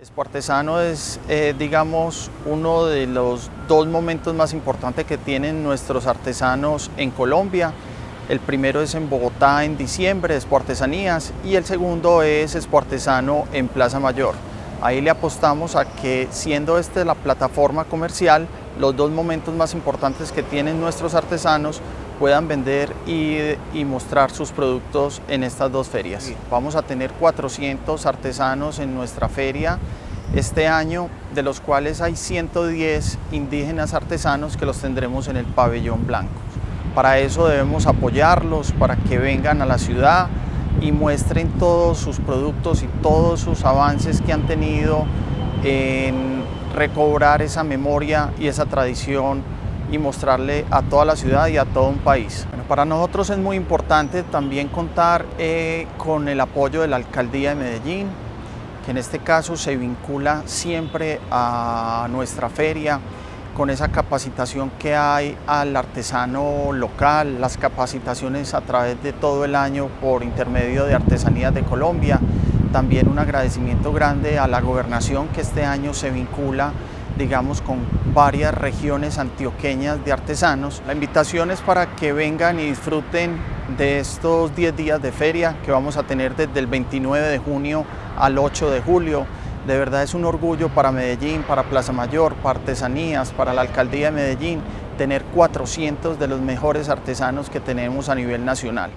Expo Artesano es, eh, digamos, uno de los dos momentos más importantes que tienen nuestros artesanos en Colombia. El primero es en Bogotá en diciembre, Expo Artesanías, y el segundo es Expo Artesano en Plaza Mayor. Ahí le apostamos a que, siendo esta la plataforma comercial, los dos momentos más importantes que tienen nuestros artesanos puedan vender y, mostrar sus productos en estas dos ferias. Vamos a tener 400 artesanos en nuestra feria este año, de los cuales hay 110 indígenas artesanos que los tendremos en el pabellón blanco. Para eso debemos apoyarlos, para que vengan a la ciudad y muestren todos sus productos y todos sus avances que han tenido en recobrar esa memoria y esa tradición y mostrarle a toda la ciudad y a todo un país. para nosotros es muy importante también contar eh, con el apoyo de la Alcaldía de Medellín, que en este caso se vincula siempre a nuestra feria, con esa capacitación que hay al artesano local, las capacitaciones a través de todo el año por intermedio de Artesanías de Colombia, también un agradecimiento grande a la gobernación que este año se vincula digamos, con varias regiones antioqueñas de artesanos. La invitación es para que vengan y disfruten de estos 10 días de feria que vamos a tener desde el 29 de junio al 8 de julio. De verdad es un orgullo para Medellín, para Plaza Mayor, para Artesanías, para la Alcaldía de Medellín, tener 400 de los mejores artesanos que tenemos a nivel nacional.